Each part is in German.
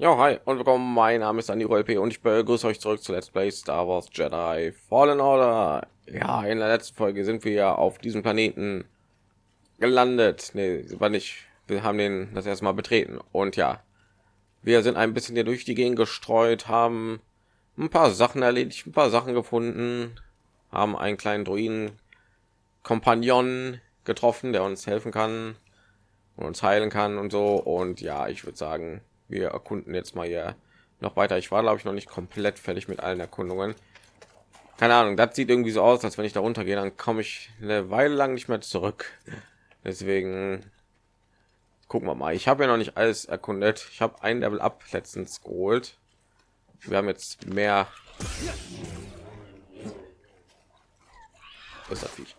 Ja, hi und willkommen. Mein Name ist Andy P und ich begrüße euch zurück zu Let's Play Star Wars Jedi Fallen Order. Ja, in der letzten Folge sind wir ja auf diesem Planeten gelandet. Nee, war nicht. Wir haben den das erste Mal betreten und ja, wir sind ein bisschen hier durch die Gegend gestreut, haben ein paar Sachen erledigt, ein paar Sachen gefunden, haben einen kleinen Druiden Kompagnon getroffen, der uns helfen kann und uns heilen kann und so. Und ja, ich würde sagen, wir erkunden jetzt mal hier noch weiter. Ich war, glaube ich, noch nicht komplett fertig mit allen Erkundungen. Keine Ahnung, das sieht irgendwie so aus, als wenn ich da runtergehe, dann komme ich eine Weile lang nicht mehr zurück. Deswegen gucken wir mal. Ich habe ja noch nicht alles erkundet. Ich habe ein Level ab letztens geholt. Wir haben jetzt mehr. Ist das Viech?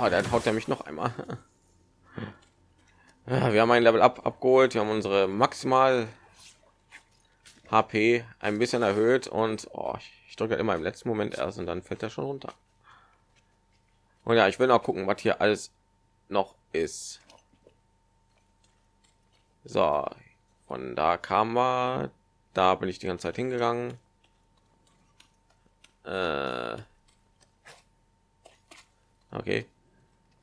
Oh, dann haut er mich noch einmal. Ja, wir haben ein Level ab abgeholt, wir haben unsere maximal HP ein bisschen erhöht und oh, ich drücke immer im letzten Moment erst und dann fällt er schon runter. Und ja, ich will noch gucken, was hier alles noch ist. So, von da kam wir, da bin ich die ganze Zeit hingegangen. Äh okay.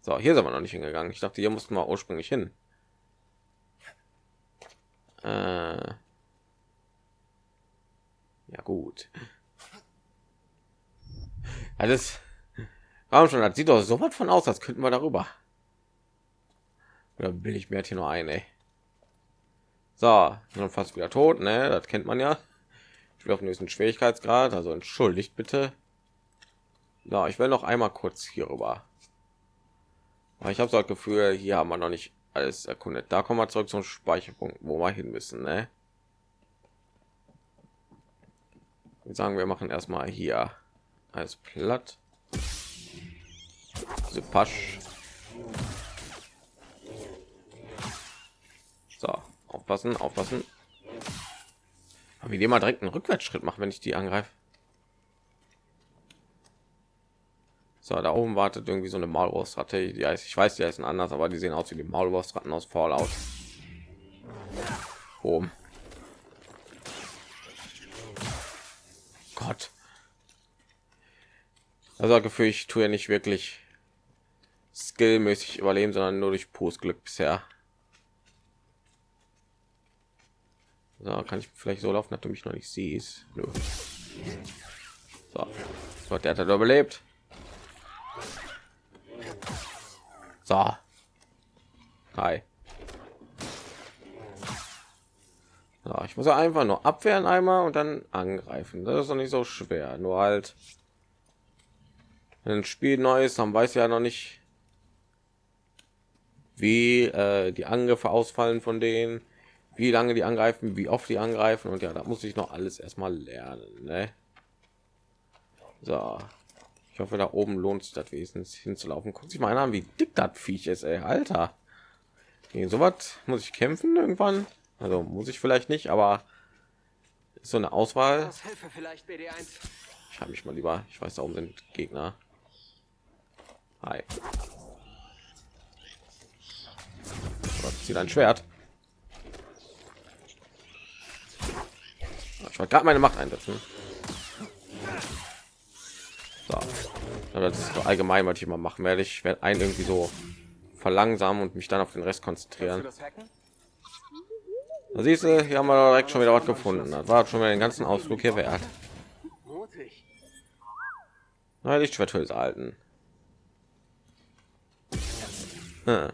So, hier sind wir noch nicht hingegangen. Ich dachte, hier mussten wir ursprünglich hin. Äh ja gut. Alles. Warum schon? Das sieht doch so was von aus, als könnten wir darüber. Oder will ich mir hier nur ein, ey. So, dann fast wieder tot, ne? Das kennt man ja. Ich will auf nächsten Schwierigkeitsgrad, also entschuldigt bitte. Ja, ich will noch einmal kurz hier rüber. Aber ich habe so das Gefühl, hier haben wir noch nicht alles erkundet. Da kommen wir zurück zum Speicherpunkt, wo wir hin müssen. Ne? Wir sagen, wir machen erstmal hier alles platt. Also Pasch. So, aufpassen, aufpassen. Wie die mal direkt einen Rückwärtsschritt machen, wenn ich die angreife. So, da oben wartet irgendwie so eine Maulwurfsratte. Ja, ich weiß, die heißen anders, aber die sehen aus wie die Maulwurfsratten aus Fallout. Oben. Gott. Also Gefühl, ich tue ja nicht wirklich skillmäßig überleben, sondern nur durch pures Glück bisher. So, kann ich vielleicht so laufen, dass du mich noch nicht siehst. Nö. So, der hat er überlebt. So. Hi. Ja, ich muss einfach nur abwehren einmal und dann angreifen. Das ist doch nicht so schwer. Nur halt, ein Spiel Neues, dann weiß ja noch nicht, wie äh, die Angriffe ausfallen von denen, wie lange die angreifen, wie oft die angreifen und ja, da muss ich noch alles erstmal lernen. Ne? So, ich hoffe, da oben lohnt sich das wesentlich hinzulaufen. Guck sich mal an, wie dick das Viech ist, ey. Alter. Gegen so was muss ich kämpfen irgendwann. Also muss ich vielleicht nicht, aber ist so eine Auswahl. Ich habe mich mal lieber. Ich weiß, da oben sind Gegner. Hi. Zieht ein Schwert. Ich wollte gerade meine Macht einsetzen. So. das ist allgemein, was ich immer machen werde. Ich werde einen irgendwie so verlangsamen und mich dann auf den Rest konzentrieren. Da siehst du, hier haben wir direkt schon wieder was gefunden. Das war schon mal den ganzen Ausflug hier wert. Na, Lichtschwerthülse halten. Hm.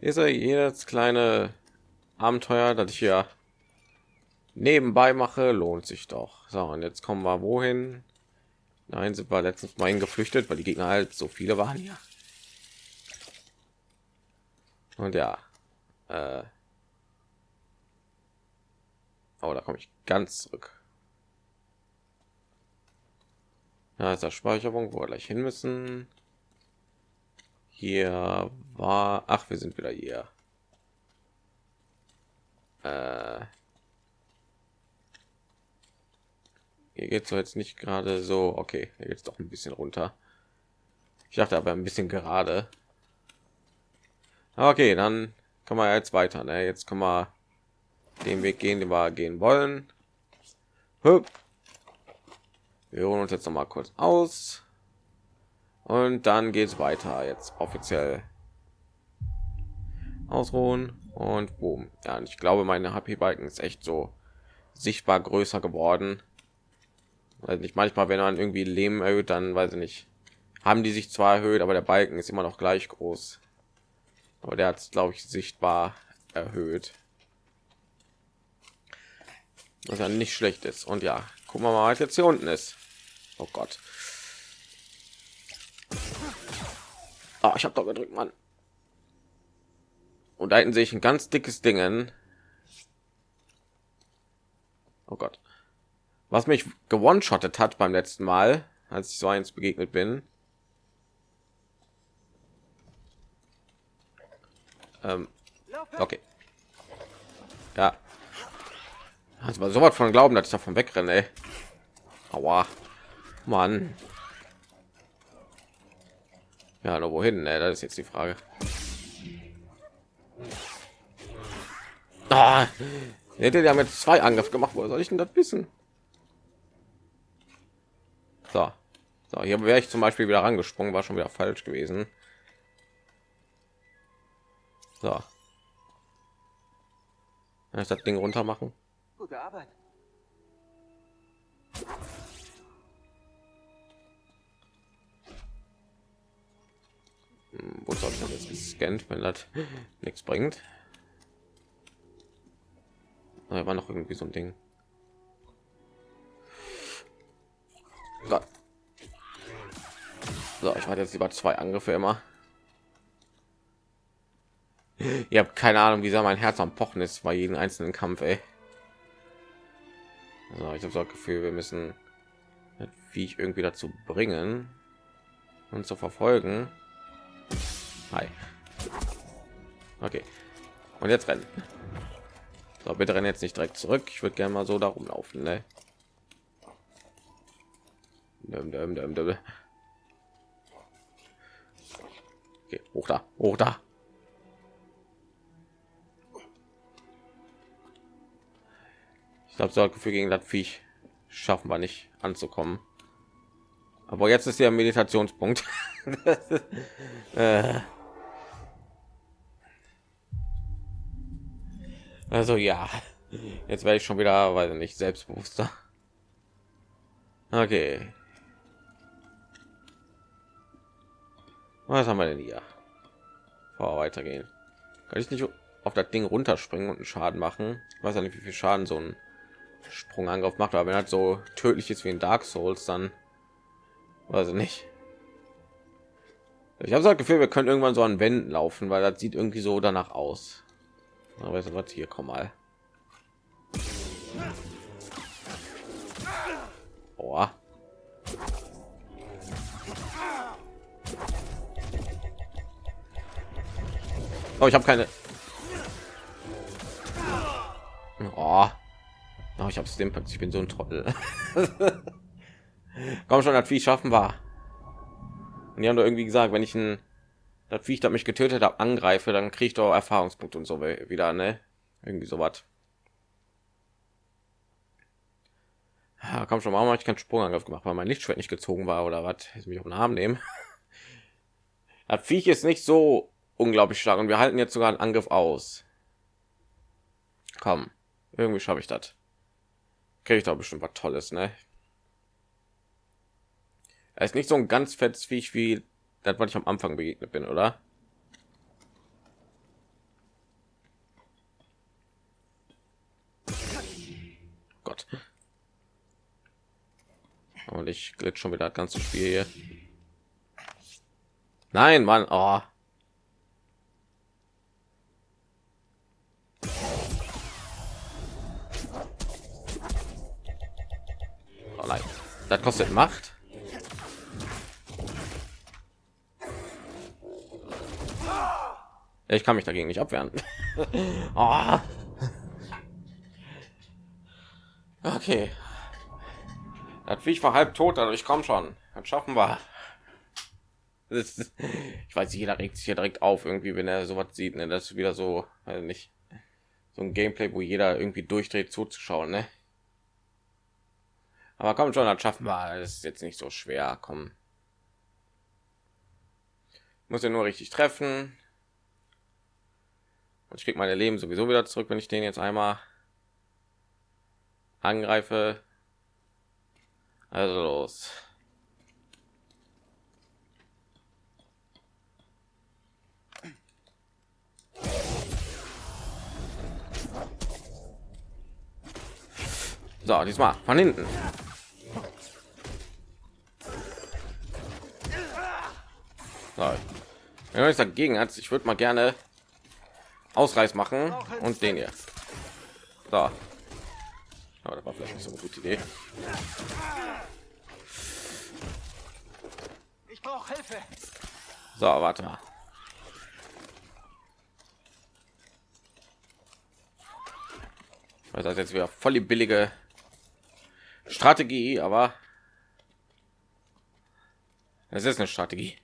Diese jedes kleine Abenteuer, das ich hier nebenbei mache, lohnt sich doch. So, und jetzt kommen wir wohin? Nein, sind wir letztens mal geflüchtet, weil die Gegner halt so viele waren hier. Und ja, äh, oh, da komme ich ganz zurück. Da ist der Speicherung, wo wir gleich hin müssen. Hier war, ach, wir sind wieder hier. Äh, Hier geht so jetzt nicht gerade so. Okay, es doch ein bisschen runter. Ich dachte aber ein bisschen gerade. Okay, dann kann man jetzt weiter. Ne? Jetzt kann man den Weg gehen, den wir gehen wollen. Hüpp. Wir holen uns jetzt noch mal kurz aus. Und dann geht es weiter. Jetzt offiziell ausruhen und boom. Ja, und ich glaube, meine HP-Balken ist echt so sichtbar größer geworden. Weil nicht manchmal, wenn man irgendwie Leben erhöht, dann weiß ich nicht, haben die sich zwar erhöht, aber der Balken ist immer noch gleich groß. Aber der hat glaube ich, sichtbar erhöht. Was ja nicht schlecht ist. Und ja, gucken wir mal, was jetzt hier unten ist. Oh Gott. Oh, ich habe doch gedrückt, Mann. Und da hinten sehe ich ein ganz dickes Dingen. Oh Gott. Was mich gewonshottet hat beim letzten Mal, als ich so eins begegnet bin. Ähm, okay. Ja. Also mal so was von glauben, dass ich davon wegrenne. Ey. Aua. Mann. Ja, nur wohin? Ne? Das ist jetzt die Frage. Ah, hätte ja mit zwei Angriff gemacht. Wo soll ich denn das wissen? So, so hier wäre ich zum Beispiel wieder rangesprungen, war schon wieder falsch gewesen. So, kann ich das Ding runter machen? Gute Arbeit. Hm, wo soll ich jetzt gescannt, wenn das nichts bringt? Da war noch irgendwie so ein Ding. So, so ich warte jetzt lieber zwei Angriffe immer. Ihr habt keine Ahnung, wie sehr mein Herz am Pochen ist bei jedem einzelnen Kampf. Ey. Also ich habe so das Gefühl, wir müssen wie ich irgendwie dazu bringen und zu verfolgen. Hi. Okay. Und jetzt rennen. So, bitte rennen jetzt nicht direkt zurück. Ich würde gerne mal so darum laufen. Ne? Okay, hoch da, hoch da. Ich glaube, so Gefühl gegen das Viech schaffen wir nicht anzukommen. Aber jetzt ist der Meditationspunkt. Äh. Also ja, jetzt werde ich schon wieder, weil nicht selbstbewusster. Okay. Was haben wir denn hier? Vor weitergehen. Kann ich nicht auf das Ding runterspringen und einen Schaden machen? Ich weiß ja nicht, wie viel Schaden so ein Sprungangriff macht, aber wenn er so tödlich ist wie in Dark Souls, dann weiß ich nicht. Ich habe das Gefühl, wir können irgendwann so an Wänden laufen, weil das sieht irgendwie so danach aus. Aber du was? Hier, komm mal. Oh. Oh, ich habe keine. Oh. oh ich habe dem Ich bin so ein Trottel. Komm schon, das Vieh schaffen war. Und die haben doch irgendwie gesagt, wenn ich ein das Viech, das mich getötet habe, angreife, dann kriege ich doch Erfahrungspunkte und so wieder, ne? Irgendwie so was. Ja, komm schon, warum habe ich keinen Sprungangriff gemacht, weil mein Lichtschwert nicht gezogen war oder was? Jetzt mich auf den Arm nehmen. Das Viech ist nicht so unglaublich stark und wir halten jetzt sogar einen Angriff aus. Komm, irgendwie schaffe ich das. Kriege ich doch bestimmt was Tolles, ne? Er ist nicht so ein ganz fettes Viech wie das, was ich am Anfang begegnet bin, oder? Gott. Und ich glitsch schon wieder das ganze Spiel hier. Nein, Mann. Oh Das kostet Macht. Ich kann mich dagegen nicht abwehren. oh. Okay. Das Viech war halb tot, also ich komme schon. Das schaffen wir. ich weiß, jeder regt sich hier direkt auf, irgendwie, wenn er sowas sieht. Ne? Das ist wieder so, also nicht. so ein Gameplay, wo jeder irgendwie durchdreht zuzuschauen, ne? Aber kommt schon, das schaffen wir. Das ist jetzt nicht so schwer. Kommen. Muss ja nur richtig treffen. Und ich krieg meine Leben sowieso wieder zurück, wenn ich den jetzt einmal angreife. Also los. So, diesmal von hinten. So. Wenn man dagegen hat, ich würde mal gerne Ausreiß machen und den hier. So. Aber das war vielleicht nicht so eine gute Idee. Ich brauche Hilfe. So, warte mal. Das ist jetzt wieder voll die billige Strategie, aber es ist eine Strategie.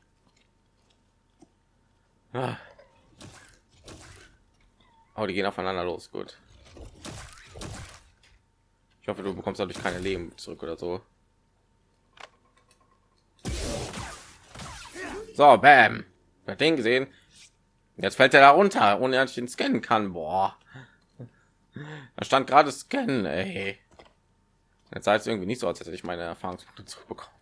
Ah. Oh, die gehen aufeinander los. Gut. Ich hoffe, du bekommst dadurch keine Leben zurück oder so. So, bam. Wer den gesehen? Jetzt fällt er da runter, ohne dass ich ihn scannen kann. Boah. Da stand gerade scannen, ey. Jetzt sah es irgendwie nicht so, als hätte ich meine Erfahrungspunkte zurückbekommen.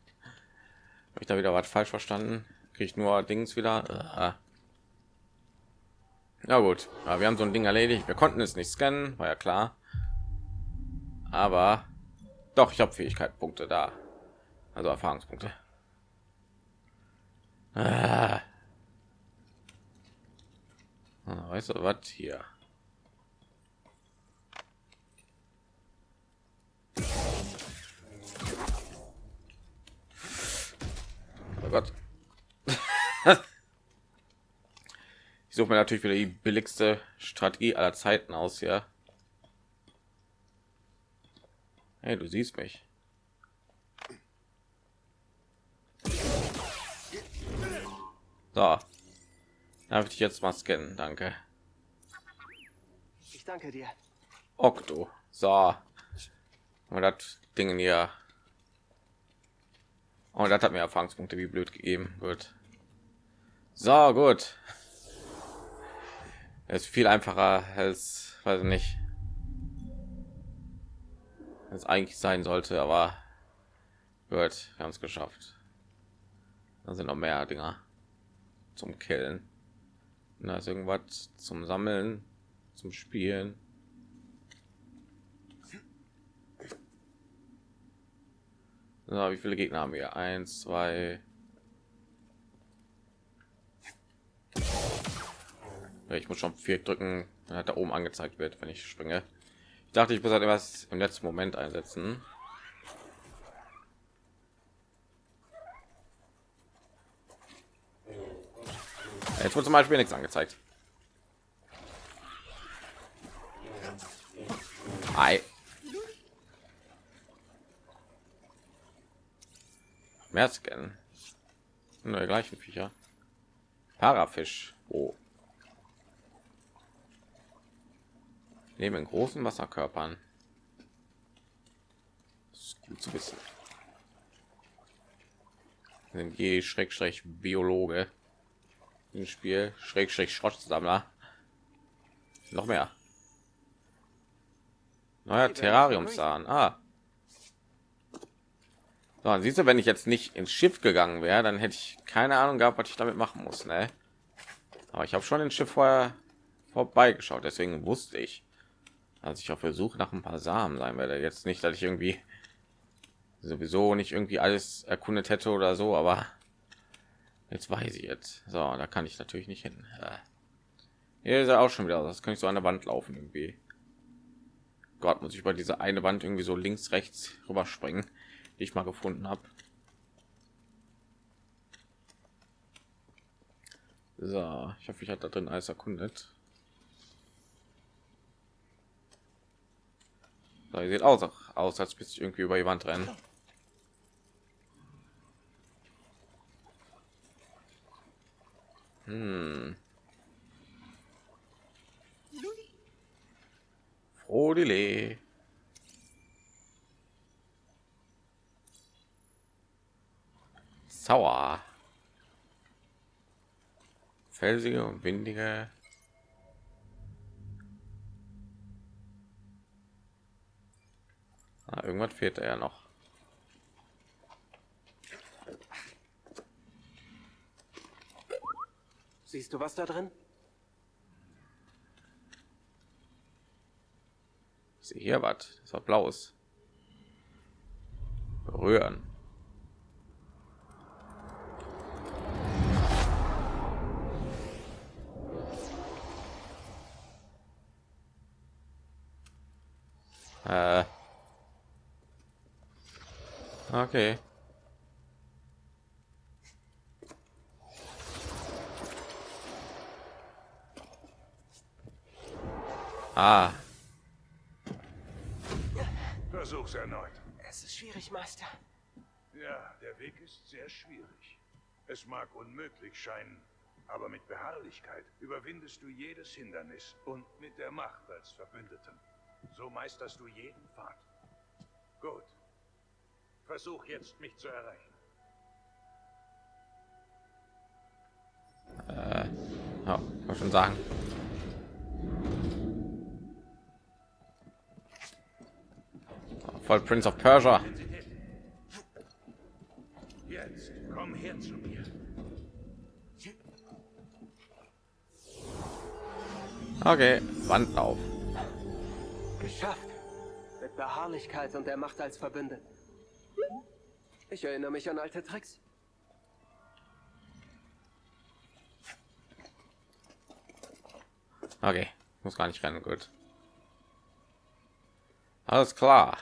Habe ich da wieder was falsch verstanden? Kriege ich nur Dings wieder? Ja gut, aber wir haben so ein Ding erledigt. Wir konnten es nicht scannen, war ja klar. Aber doch, ich habe Fähigkeitspunkte da, also Erfahrungspunkte. Ah. Ah, weißt du was hier? Oh Gott. Ich suche mir natürlich wieder die billigste Strategie aller Zeiten aus, ja. Hey, du siehst mich. So. Darf ich jetzt mal scannen? Danke. Ich danke dir. Okto. So. Und das Ding hier. Und das hat mir Erfahrungspunkte wie blöd gegeben. Gut. So, gut es ist viel einfacher als weiß nicht es eigentlich sein sollte aber wird wir haben es geschafft da sind noch mehr dinger zum killen da ist irgendwas zum sammeln zum spielen so, wie viele gegner haben wir? Eins zwei. Ich muss schon vier drücken hat da oben angezeigt wird wenn ich springe. Ich dachte ich muss halt etwas im letzten moment einsetzen. Jetzt wird zum beispiel nichts angezeigt. Ei. Mehr scannen nur gleichen viecher parafisch oh. leben in großen Wasserkörpern. Das ist gut zu wissen. Je Schrägstrich Biologe im Spiel Schrägstrich Schrottsammler. Noch mehr. Neuer Terrariumsahn. Ah. So, siehst du, wenn ich jetzt nicht ins Schiff gegangen wäre, dann hätte ich keine Ahnung gehabt, was ich damit machen muss. Ne? Aber ich habe schon ins Schiff vorher vorbeigeschaut, deswegen wusste ich, als ich auf der Suche nach ein paar Samen sein werde. Jetzt nicht, dass ich irgendwie sowieso nicht irgendwie alles erkundet hätte oder so, aber jetzt weiß ich jetzt. So, da kann ich natürlich nicht hin. Hier ist er auch schon wieder. Das kann ich so an der Wand laufen irgendwie. Gott, muss ich bei dieser eine Wand irgendwie so links, rechts rüberspringen, die ich mal gefunden habe. So, ich hoffe, ich hatte da drin alles erkundet. So, sieht aus, aus als bist irgendwie über die Wand rennen. Hm. Odile. Sauer. Felsige und windige. Ah, irgendwas fehlt ja noch. Siehst du was da drin? Sie hier was? Das war blaues. Berühren. Okay. Ah, Versuch's erneut. Es ist schwierig, Meister. Ja, der Weg ist sehr schwierig. Es mag unmöglich scheinen, aber mit Beharrlichkeit überwindest du jedes Hindernis und mit der Macht als Verbündeten. So meisterst du jeden Pfad. Gut. Versuch jetzt, mich zu erreichen. ja, kann schon sagen. Voll Prince of Persia. Jetzt, komm her zu mir. Okay, Wandlauf. Geschafft. Mit Beharrlichkeit und der Macht als Verbündet. Ich erinnere mich an alte Tricks. Okay, muss gar nicht rennen, gut. Alles klar.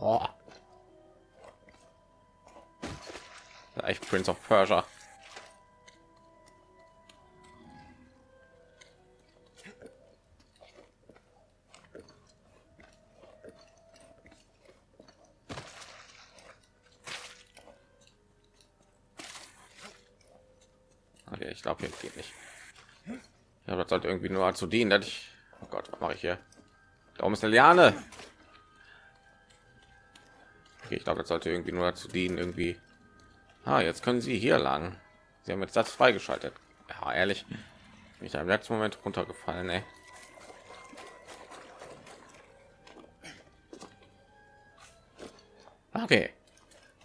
Oh. Echt Prince of Persia. Okay, ich glaube, hier geht nicht. Ja, das sollte irgendwie nur dazu dienen, dass ich. Oh Gott, was mache ich hier? Da oben ist eine Liane. Okay, ich glaube, das sollte irgendwie nur dazu dienen, irgendwie. Ah, jetzt können Sie hier lang. Sie haben jetzt das freigeschaltet. Ja, ehrlich, bin ich im letzten Moment runtergefallen. Ey. Okay,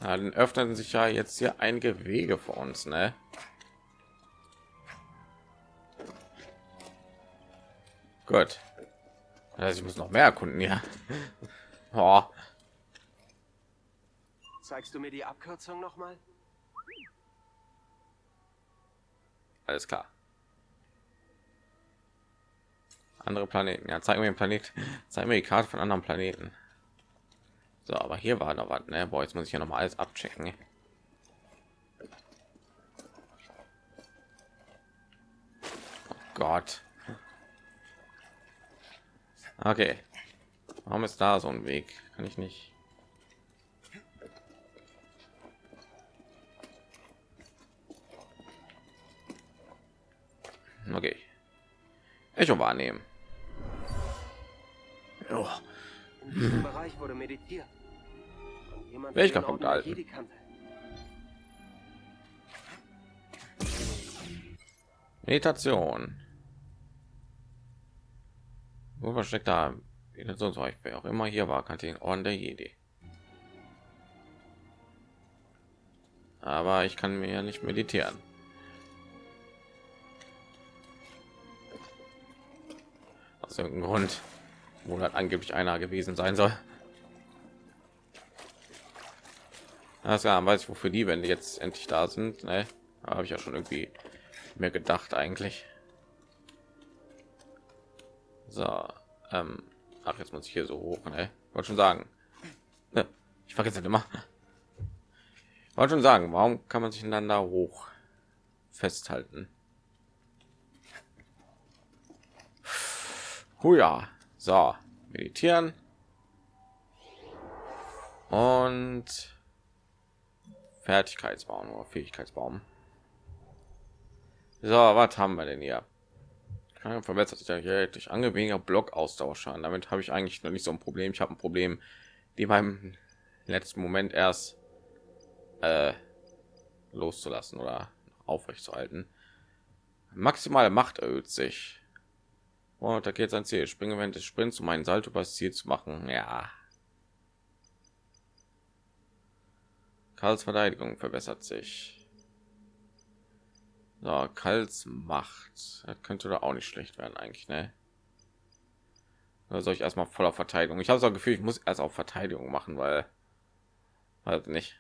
dann öffnen sich ja jetzt hier einige Wege für uns, ne? Gut. Also ich muss noch mehr erkunden, ja. Oh. Zeigst du mir die Abkürzung noch mal? Alles klar. Andere Planeten. Ja, zeig mir den Planet. Zeig mir die Karte von anderen Planeten. So, aber hier war noch was. Ne? Boah, jetzt muss ich ja noch mal alles abchecken. Oh Gott. Okay. Warum ist da so ein Weg? Kann ich nicht. Okay. Echo wahrnehmen. Oh. In diesem Bereich wurde meditiert. Welcher Punkt, Orden der Alten? Jedi kannte. Meditation. Wo versteckt da Meditationsbereich? Wer auch immer hier war, kannte den Orden der Jedi. Aber ich kann mir ja nicht meditieren. Aus irgendeinem Grund, wo das angeblich einer gewesen sein soll. Das ja, weiß ich, wofür die, wenn die jetzt endlich da sind. Ne? Habe ich ja schon irgendwie mir gedacht eigentlich. So, ähm, ach jetzt muss ich hier so hoch, ne? Wollte schon sagen. Ne, ich vergesse immer. Wollte schon sagen, warum kann man sich da hoch festhalten? Huja, so meditieren und Fertigkeitsbaum oder Fähigkeitsbaum. So, was haben wir denn hier? Ja, verbessert sich ja durch angeweniger Blockaustauschern. Damit habe ich eigentlich noch nicht so ein Problem. Ich habe ein Problem, die beim letzten Moment erst äh, loszulassen oder aufrecht zu halten. Maximale Macht erhöht sich. Und da geht sein Ziel. Springe während des Sprints, um einen Salto über das Ziel zu machen. Ja. Karls Verteidigung verbessert sich. So, Kals Macht. Das könnte da auch nicht schlecht werden eigentlich, ne? Oder soll ich erstmal voller Verteidigung? Ich habe so Gefühl, ich muss erst auf Verteidigung machen, weil halt nicht.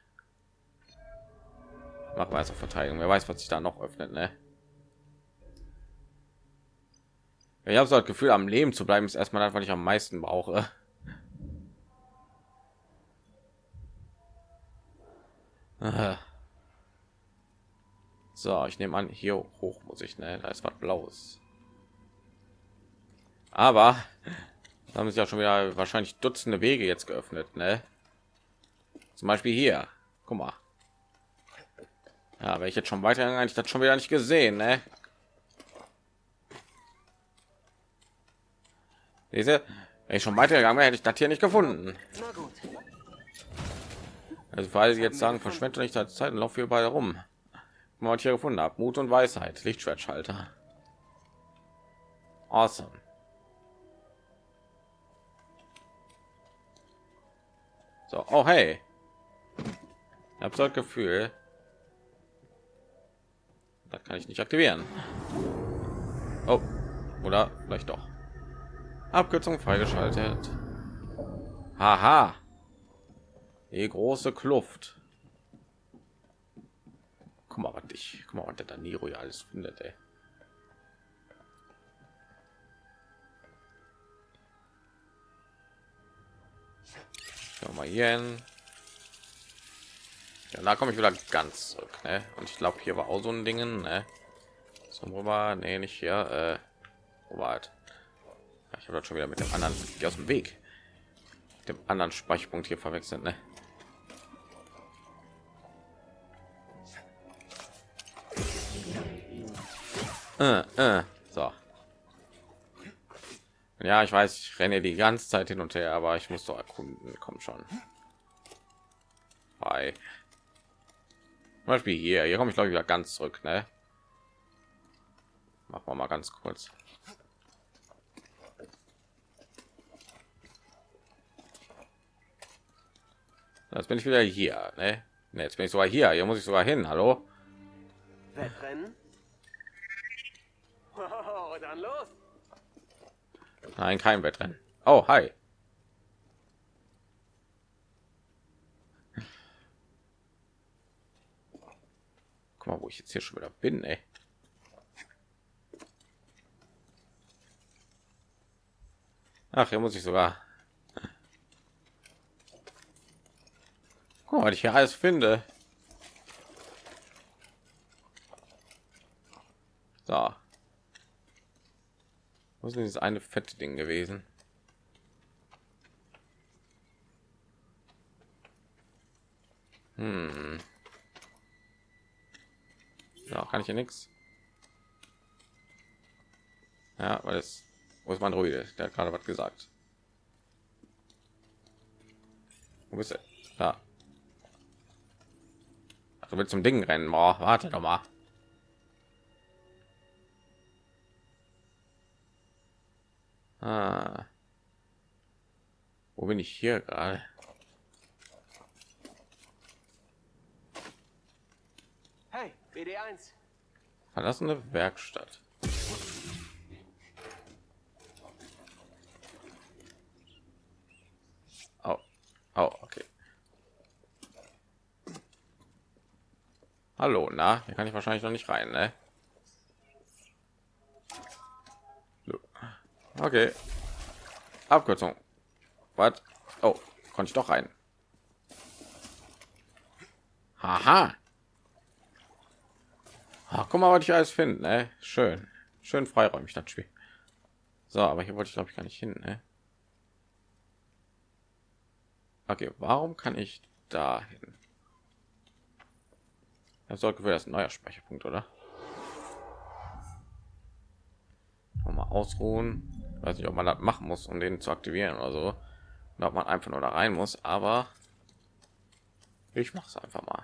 Machen wir erst auf Verteidigung. Wer weiß, was sich da noch öffnet, ne? Ich habe so das Gefühl, am Leben zu bleiben ist erstmal das, was ich am meisten brauche. So, ich nehme an, hier hoch muss ich, ne? Da ist was Blaues. Aber da haben sich ja schon wieder wahrscheinlich Dutzende Wege jetzt geöffnet, ne? Zum Beispiel hier. Guck mal. Ja, wenn ich jetzt schon weiter eigentlich das schon wieder nicht gesehen, ne? Diese, wenn ich schon weitergegangen wäre, hätte ich das hier nicht gefunden. Also weil sie jetzt sagen, verschwende nicht Zeit und lauf hier beide rum. Ich hier gefunden habe, Mut und Weisheit, Lichtschwertschalter. Awesome. So, oh hey. Ich habe so das Gefühl, das kann ich nicht aktivieren. Oh, oder vielleicht doch. Abkürzung freigeschaltet. Haha. Die große Kluft. Guck mal, was ich, guck mal, was der Daniro ja alles findet, ey. Mal hier. Ja, da komme ich wieder ganz zurück, ne? Und ich glaube, hier war auch so ein Ding, ne? So, wo nee, nicht hier, äh, wo war halt? Ich habe schon wieder mit dem anderen aus dem Weg, dem anderen Speicherpunkt hier verwechselt, ne? Äh, äh, so. Ja, ich weiß, ich renne die ganze Zeit hin und her, aber ich muss doch erkunden. Komm schon. Hi. Beispiel hier. Hier komme ich glaube ich wieder ganz zurück, ne? Machen wir mal ganz kurz. Jetzt bin ich wieder hier, ne? ne jetzt bin ich sogar hier. Hier muss ich sogar hin. Hallo? Wettrennen? Oh, dann los. Nein, kein Wettrennen. Oh, hi. Guck mal, wo ich jetzt hier schon wieder bin, ey. Ach, hier muss ich sogar. Guck mal, was ich hier alles finde. So. Was ist dieses eine fette Ding gewesen? Hm. Ja, kann ich ja nichts. Ja, weil es wo ist mein Ruide? Der hat gerade was gesagt. Wo bist du? Da. Ach, du willst zum Ding rennen? Boah, warte doch mal. Ah. Wo bin ich hier gerade? Hey, BD1. Verlassene Werkstatt. Oh, oh, okay. Hallo, na, hier kann ich wahrscheinlich noch nicht rein, ne? Okay. Abkürzung. Was? Oh, konnte ich doch rein. Haha. Ach, guck mal, was ich alles finde. Ne? Schön. Schön freiräumig das Spiel. So, aber hier wollte ich glaube ich gar nicht hin. Ne? Okay, warum kann ich da hin? Das sollte das neuer Speicherpunkt, oder? Mal ausruhen. Weiß nicht, ob man das machen muss, um den zu aktivieren oder so. Oder ob man einfach nur da rein muss, aber ich mache es einfach mal.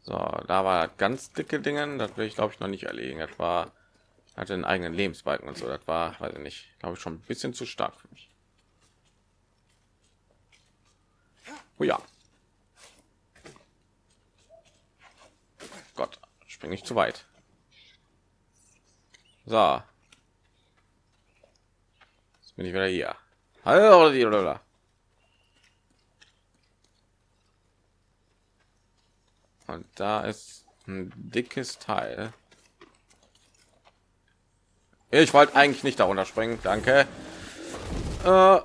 So, da war ganz dicke Dinge, das will ich glaube ich noch nicht erlegen. Das war hatte einen eigenen Lebensbalken und so. Das war, weiß ich nicht, glaube ich schon ein bisschen zu stark für mich. Oh ja. Gott, springe ich zu weit. So. Jetzt bin ich wieder hier. Hallo, Und da ist ein dickes Teil. Ich wollte eigentlich nicht darunter springen. Danke. Äh,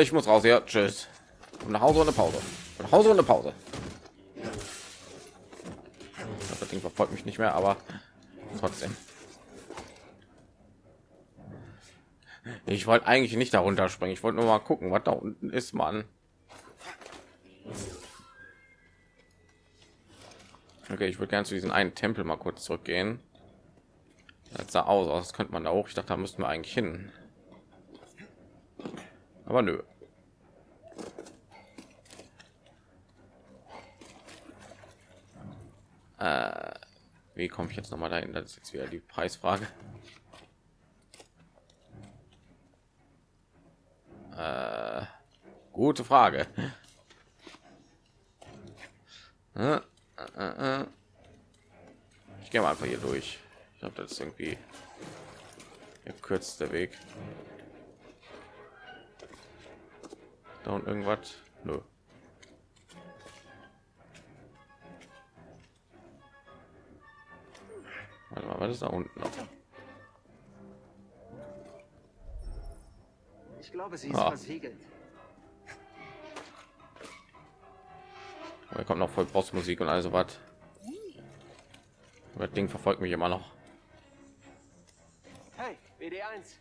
ich muss raus hier. Tschüss. Und nach Hause eine Pause. Und nach Hause eine Pause. Das Ding verfolgt mich nicht mehr, aber trotzdem. Ich wollte eigentlich nicht darunter springen. Ich wollte nur mal gucken, was da unten ist, Mann. Okay, ich würde gerne zu diesem einen Tempel mal kurz zurückgehen. Das sah aus, aus könnte man da auch. Ich dachte, da müssten wir eigentlich hin. Aber nö. Äh, wie komme ich jetzt noch mal dahin? Das ist jetzt wieder die Preisfrage. Äh, gute Frage. Äh, äh, äh. Ich gehe mal einfach hier durch. Ich glaube, das irgendwie der kürzeste Weg. Da und irgendwas? Nö. Warte mal, was ist da unten noch? Ich glaube, sie ist Ah. versiegelt. Da kommt noch voll Bossmusik und also was. Das Ding verfolgt mich immer noch. Hey, BD1.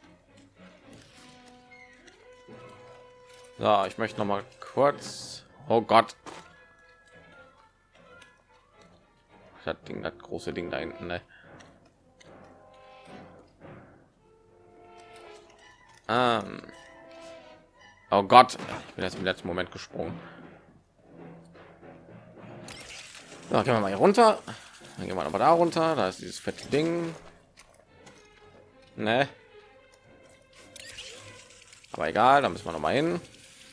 So, ich möchte noch mal kurz. Oh Gott. Das Ding, das große Ding da hinten. Ne? Ähm. Oh Gott, ich bin jetzt im letzten Moment gesprungen. So, gehen wir mal hier runter. Dann gehen wir aber da runter. Da ist dieses fette Ding. Ne? Aber egal, da müssen wir noch mal hin.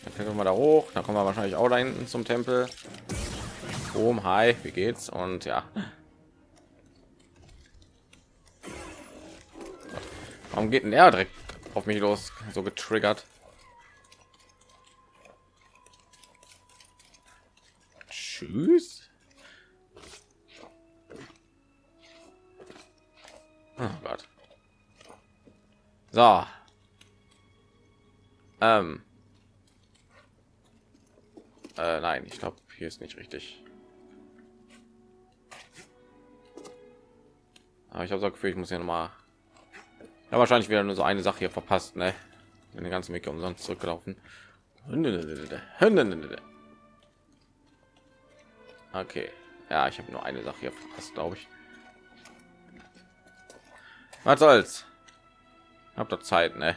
Dann können wir da hoch. Dann kommen wir wahrscheinlich auch da hinten zum Tempel. Boom, hi, wie geht's? Und ja. Warum geht denn er direkt auf mich los? So getriggert. Tschüss. Oh Gott. So. Ähm. Äh, nein, ich glaube, hier ist nicht richtig. Aber ich habe so Gefühl, ich muss ja noch mal ja, wahrscheinlich wieder nur so eine Sache hier verpasst, ne? In den ganzen Weg umsonst zurückgelaufen. Okay. Ja, ich habe nur eine Sache hier verpasst, glaube ich. Was soll's? Habt ihr Zeit, ne?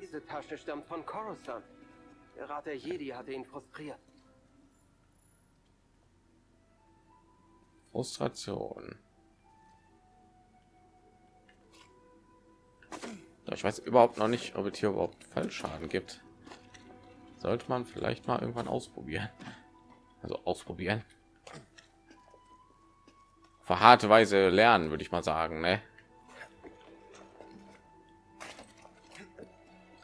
Diese Tasche stammt von Coruscant. Der Rat der Jedi hatte ihn frustriert. Frustration. Ich weiß überhaupt noch nicht, ob es hier überhaupt Fallschaden gibt. Sollte man vielleicht mal irgendwann ausprobieren. Also ausprobieren. Auf harte Weise lernen, würde ich mal sagen. Ne?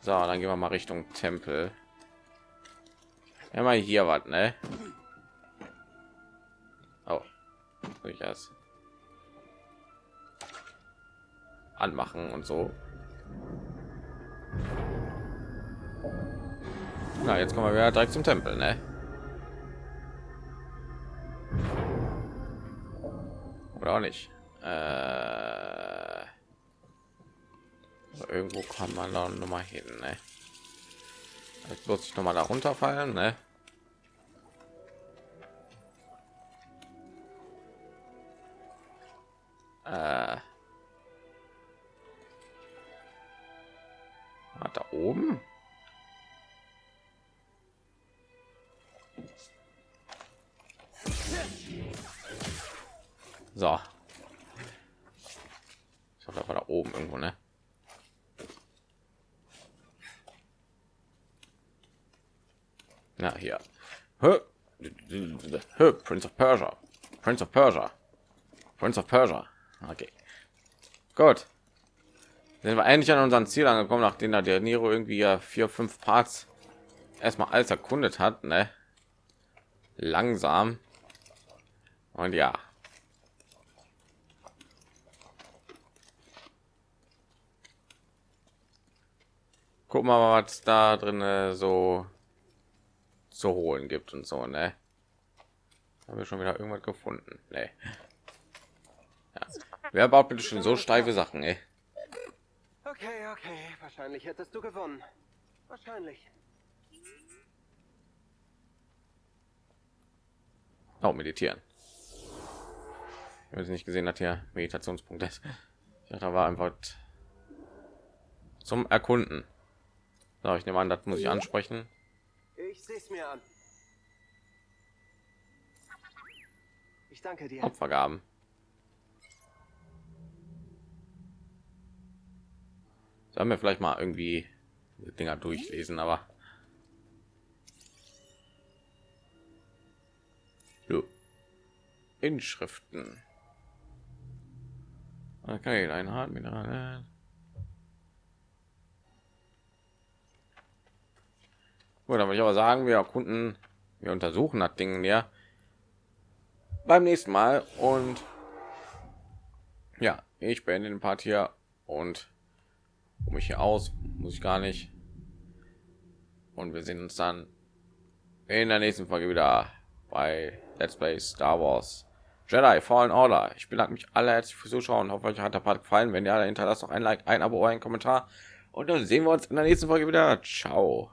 So, dann gehen wir mal Richtung Tempel. Mal hier was, ne? Oh, durchaus anmachen und so. Na, jetzt kommen wir wieder direkt zum Tempel, ne? Oder auch nicht. Äh, so, irgendwo kann man da noch mal hin, ne? Jetzt muss ich noch mal da runterfallen, ne? Prince of Persia. Prince of Persia. Prince of Persia. Okay. Gut. Sind wir endlich an unseren Ziel angekommen, nachdem da der Nero irgendwie ja vier, fünf Parts erstmal alles erkundet hat, ne? Langsam. Und ja. Gucken wir mal, was da drin so zu holen gibt und so, ne? Haben wir schon wieder irgendwas gefunden? Nee. Ja. Wer baut bitte schon so steife Sachen, ey? Okay, okay. Wahrscheinlich hättest du gewonnen. Wahrscheinlich. Auch meditieren. Ich habe nicht gesehen, dass hier Meditationspunkt ist. Da war einfach zum Erkunden. So, ich nehme an, das muss ich ansprechen. Ich sehe es mir an. Danke dir. Opfergaben. Sollen wir vielleicht mal irgendwie Dinger durchlesen, aber jo. Inschriften. Okay, ein Hart Mineral. Gut, dann würde ich aber sagen, wir erkunden, wir untersuchen das Ding ja beim nächsten Mal und ja, ich beende den Part hier und mich hier aus, muss ich gar nicht. Und wir sehen uns dann in der nächsten Folge wieder bei Let's Play Star Wars Jedi Fallen Order. Ich bedanke mich alle herzlich fürs Zuschauen. Hoffe euch hat der Part gefallen. Wenn ja, dann hinterlasst noch ein Like, ein Abo, ein Kommentar. Und dann sehen wir uns in der nächsten Folge wieder. Ciao.